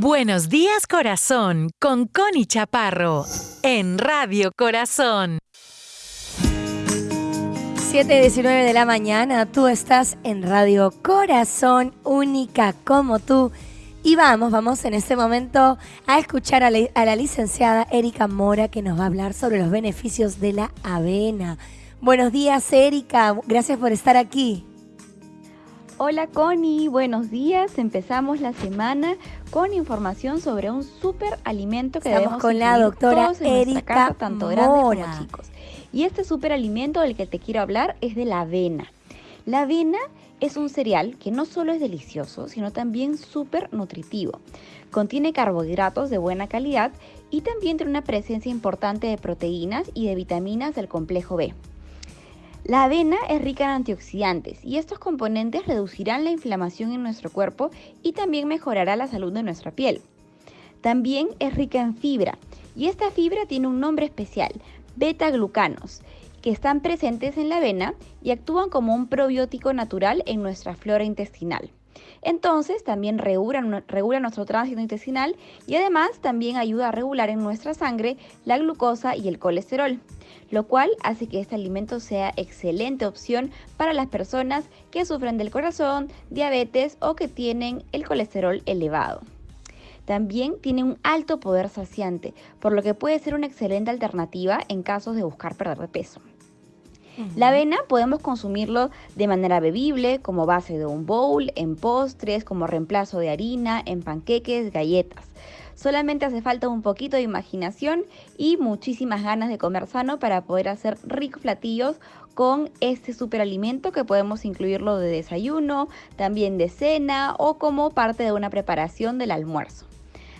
Buenos días corazón con Connie Chaparro en Radio Corazón. 7.19 de la mañana, tú estás en Radio Corazón, única como tú. Y vamos, vamos en este momento a escuchar a la, a la licenciada Erika Mora que nos va a hablar sobre los beneficios de la avena. Buenos días, Erika. Gracias por estar aquí. Hola Connie, buenos días. Empezamos la semana con información sobre un super alimento que Estamos debemos con la doctora todos en Erika casa, tanto grandes Mora. como chicos. Y este super alimento del que te quiero hablar es de la avena. La avena es un cereal que no solo es delicioso, sino también súper nutritivo. Contiene carbohidratos de buena calidad y también tiene una presencia importante de proteínas y de vitaminas del complejo B. La avena es rica en antioxidantes y estos componentes reducirán la inflamación en nuestro cuerpo y también mejorará la salud de nuestra piel. También es rica en fibra y esta fibra tiene un nombre especial, beta-glucanos, que están presentes en la avena y actúan como un probiótico natural en nuestra flora intestinal. Entonces también regula, nuestro tránsito intestinal y además también ayuda a regular en nuestra sangre la glucosa y el colesterol, lo cual hace que este alimento sea excelente opción para las personas que sufren del corazón, diabetes o que tienen el colesterol elevado. También tiene un alto poder saciante, por lo que puede ser una excelente alternativa en casos de buscar perder de peso. La avena podemos consumirlo de manera bebible, como base de un bowl, en postres, como reemplazo de harina, en panqueques, galletas. Solamente hace falta un poquito de imaginación y muchísimas ganas de comer sano para poder hacer ricos platillos con este superalimento que podemos incluirlo de desayuno, también de cena o como parte de una preparación del almuerzo.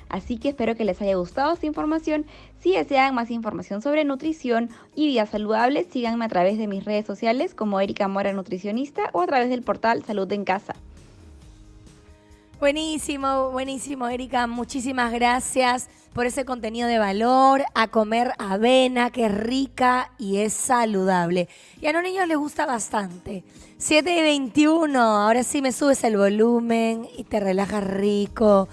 Así que espero que les haya gustado esta información. Si desean más información sobre nutrición y vida saludable, síganme a través de mis redes sociales como Erika Mora Nutricionista o a través del portal Salud en Casa. Buenísimo, buenísimo, Erika. Muchísimas gracias por ese contenido de valor, a comer avena, que es rica y es saludable. Y a los niños les gusta bastante. 7 y 21, ahora sí me subes el volumen y te relajas rico.